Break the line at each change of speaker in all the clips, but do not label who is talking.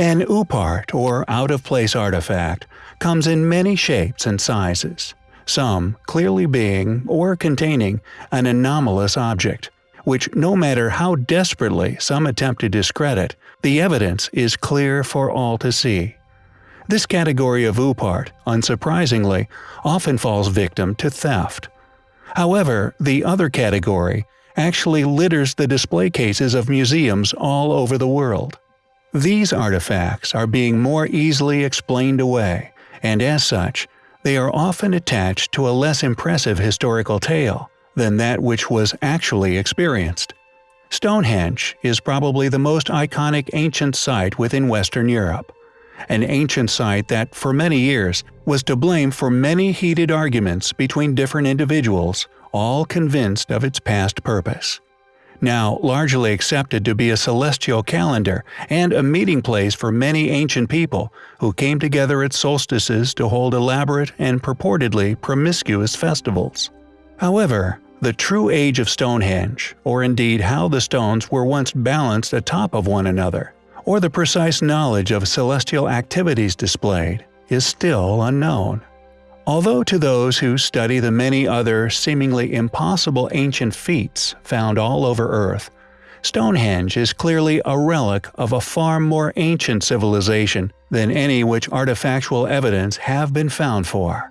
An OOPArt, or out-of-place artifact, comes in many shapes and sizes, some clearly being, or containing, an anomalous object, which no matter how desperately some attempt to discredit, the evidence is clear for all to see. This category of OOPArt, unsurprisingly, often falls victim to theft. However, the other category actually litters the display cases of museums all over the world. These artifacts are being more easily explained away, and as such, they are often attached to a less impressive historical tale than that which was actually experienced. Stonehenge is probably the most iconic ancient site within Western Europe an ancient site that, for many years, was to blame for many heated arguments between different individuals, all convinced of its past purpose. Now largely accepted to be a celestial calendar and a meeting place for many ancient people who came together at solstices to hold elaborate and purportedly promiscuous festivals. However, the true age of Stonehenge, or indeed how the stones were once balanced atop of one another, or the precise knowledge of celestial activities displayed, is still unknown. Although to those who study the many other seemingly impossible ancient feats found all over Earth, Stonehenge is clearly a relic of a far more ancient civilization than any which artifactual evidence have been found for.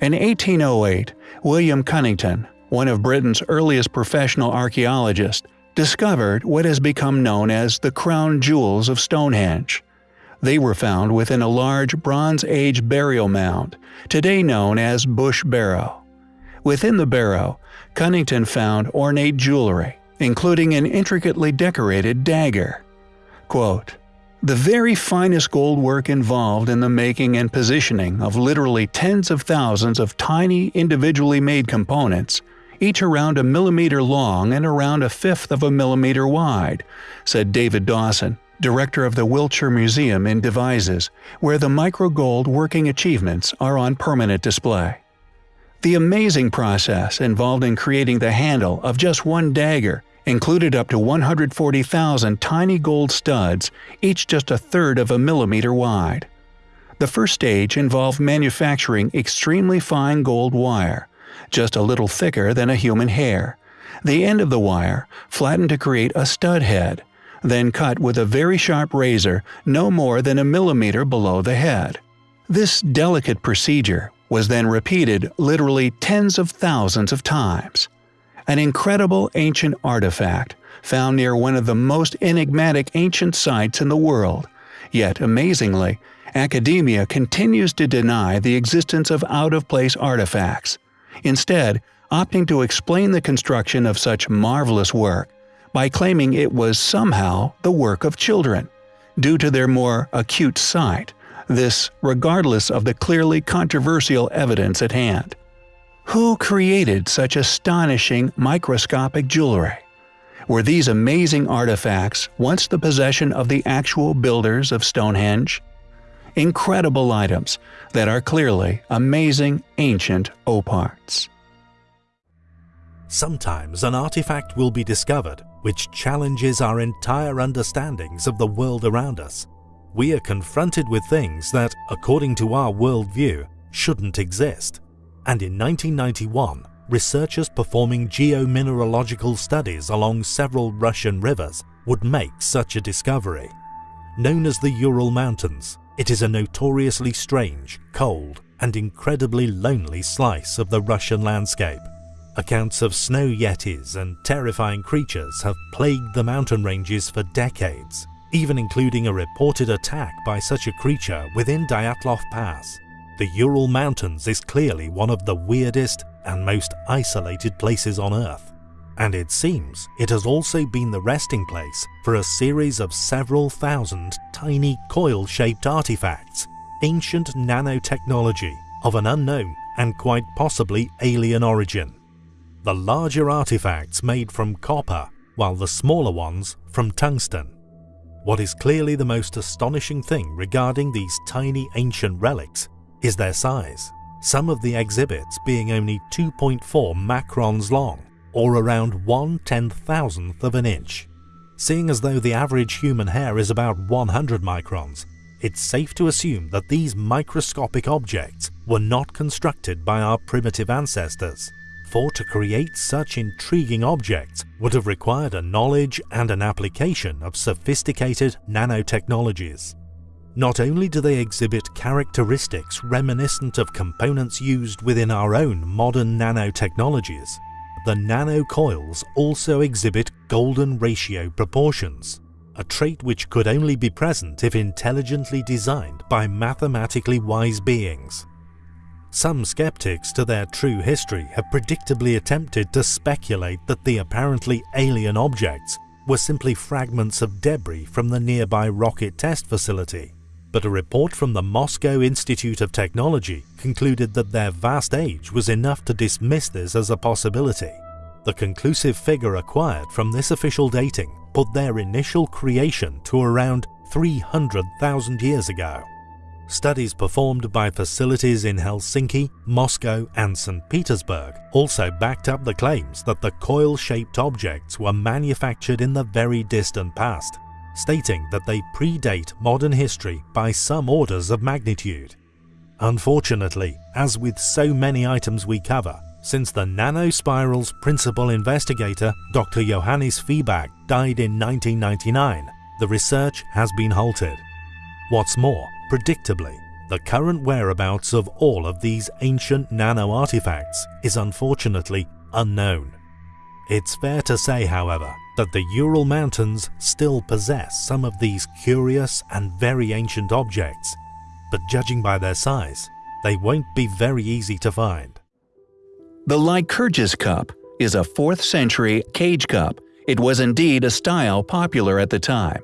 In 1808, William Cunnington, one of Britain's earliest professional archaeologists, discovered what has become known as the crown jewels of Stonehenge. They were found within a large Bronze Age burial mound, today known as Bush Barrow. Within the barrow, Cunnington found ornate jewelry, including an intricately decorated dagger. Quote, the very finest gold work involved in the making and positioning of literally tens of thousands of tiny individually made components each around a millimeter long and around a fifth of a millimeter wide, said David Dawson, director of the Wiltshire Museum in Devizes, where the microgold working achievements are on permanent display. The amazing process involved in creating the handle of just one dagger included up to 140,000 tiny gold studs, each just a third of a millimeter wide. The first stage involved manufacturing extremely fine gold wire, just a little thicker than a human hair. The end of the wire flattened to create a stud head, then cut with a very sharp razor no more than a millimeter below the head. This delicate procedure was then repeated literally tens of thousands of times. An incredible ancient artifact found near one of the most enigmatic ancient sites in the world, yet amazingly, academia continues to deny the existence of out-of-place artifacts, instead opting to explain the construction of such marvelous work by claiming it was somehow the work of children, due to their more acute sight, this regardless of the clearly controversial evidence at hand. Who created such astonishing microscopic jewelry? Were these amazing artifacts once the possession of the actual builders of Stonehenge? incredible items that are clearly amazing ancient OOPArts.
Sometimes an artifact will be discovered which challenges our entire understandings of the world around us. We are confronted with things that, according to our worldview, shouldn't exist. And in 1991, researchers performing geomineralogical studies along several Russian rivers would make such a discovery. Known as the Ural Mountains, it is a notoriously strange, cold, and incredibly lonely slice of the Russian landscape. Accounts of snow yetis and terrifying creatures have plagued the mountain ranges for decades, even including a reported attack by such a creature within Dyatlov Pass. The Ural Mountains is clearly one of the weirdest and most isolated places on Earth and it seems it has also been the resting place for a series of several thousand tiny coil-shaped artifacts, ancient nanotechnology of an unknown and quite possibly alien origin. The larger artifacts made from copper, while the smaller ones from tungsten. What is clearly the most astonishing thing regarding these tiny ancient relics is their size, some of the exhibits being only 2.4 microns long or around one ten thousandth of an inch. seeing as though the average human hair is about 100 microns, it's safe to assume that these microscopic objects were not constructed by our primitive ancestors, for to create such intriguing objects would have required a knowledge and an application of sophisticated nanotechnologies. Not only do they exhibit characteristics reminiscent of components used within our own modern nanotechnologies, the nanocoils also exhibit golden ratio proportions, a trait which could only be present if intelligently designed by mathematically wise beings. Some skeptics to their true history have predictably attempted to speculate that the apparently alien objects were simply fragments of debris from the nearby rocket test facility but a report from the Moscow Institute of Technology concluded that their vast age was enough to dismiss this as a possibility. The conclusive figure acquired from this official dating put their initial creation to around 300,000 years ago. Studies performed by facilities in Helsinki, Moscow and St. Petersburg also backed up the claims that the coil-shaped objects were manufactured in the very distant past stating that they predate modern history by some orders of magnitude. Unfortunately, as with so many items we cover, since the nanospiral's principal investigator, Dr. Johannes Fiebag, died in 1999, the research has been halted. What's more, predictably, the current whereabouts of all of these ancient nano artifacts is unfortunately unknown. It's fair to say, however, that the Ural Mountains still possess some of these curious and very ancient objects, but judging by their size, they won't be very easy to find.
The Lycurgus cup is a 4th century cage cup. It was indeed a style popular at the time.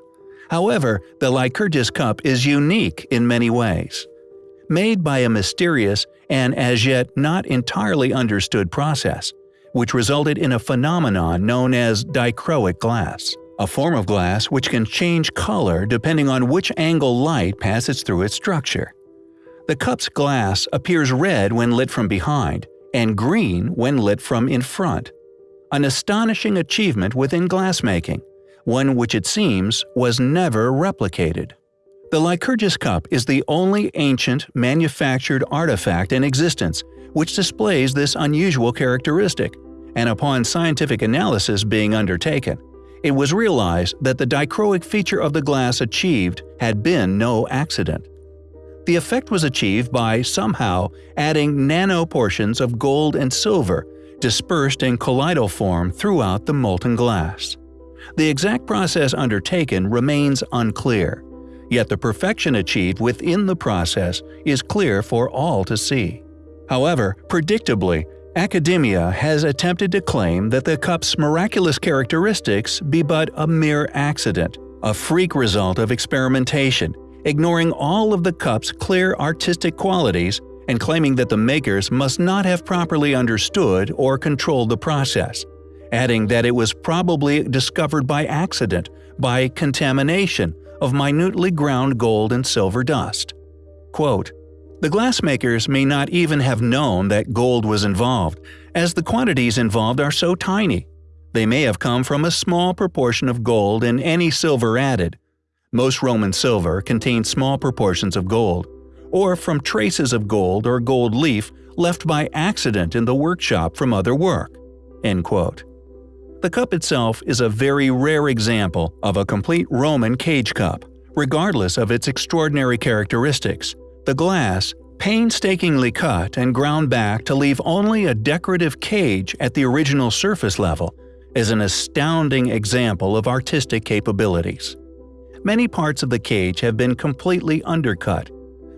However, the Lycurgus cup is unique in many ways. Made by a mysterious and as yet not entirely understood process, which resulted in a phenomenon known as dichroic glass, a form of glass which can change color depending on which angle light passes through its structure. The cup's glass appears red when lit from behind, and green when lit from in front. An astonishing achievement within glassmaking, one which it seems was never replicated. The Lycurgus cup is the only ancient manufactured artifact in existence which displays this unusual characteristic, and upon scientific analysis being undertaken, it was realized that the dichroic feature of the glass achieved had been no accident. The effect was achieved by somehow adding nano portions of gold and silver dispersed in colloidal form throughout the molten glass. The exact process undertaken remains unclear, yet the perfection achieved within the process is clear for all to see. However, predictably, academia has attempted to claim that the cup's miraculous characteristics be but a mere accident, a freak result of experimentation, ignoring all of the cup's clear artistic qualities and claiming that the makers must not have properly understood or controlled the process, adding that it was probably discovered by accident, by contamination of minutely ground gold and silver dust. Quote, the glassmakers may not even have known that gold was involved, as the quantities involved are so tiny. They may have come from a small proportion of gold and any silver added. Most Roman silver contained small proportions of gold, or from traces of gold or gold leaf left by accident in the workshop from other work. The cup itself is a very rare example of a complete Roman cage cup, regardless of its extraordinary characteristics, the glass, painstakingly cut and ground back to leave only a decorative cage at the original surface level, is an astounding example of artistic capabilities. Many parts of the cage have been completely undercut.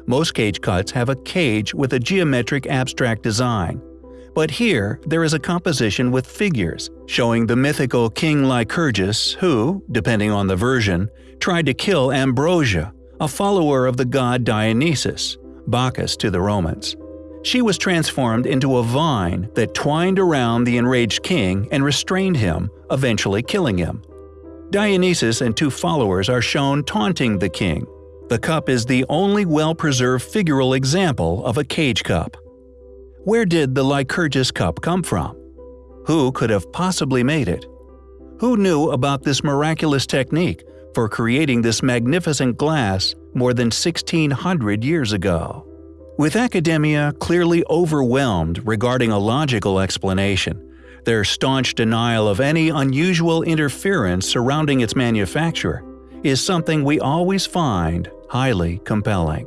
Most cage cups have a cage with a geometric abstract design. But here, there is a composition with figures, showing the mythical King Lycurgus who, depending on the version, tried to kill Ambrosia, a follower of the god Dionysus, Bacchus to the Romans. She was transformed into a vine that twined around the enraged king and restrained him, eventually killing him. Dionysus and two followers are shown taunting the king. The cup is the only well-preserved figural example of a cage cup. Where did the Lycurgus cup come from? Who could have possibly made it? Who knew about this miraculous technique for creating this magnificent glass more than 1600 years ago? With academia clearly overwhelmed regarding a logical explanation, their staunch denial of any unusual interference surrounding its manufacture is something we always find highly compelling.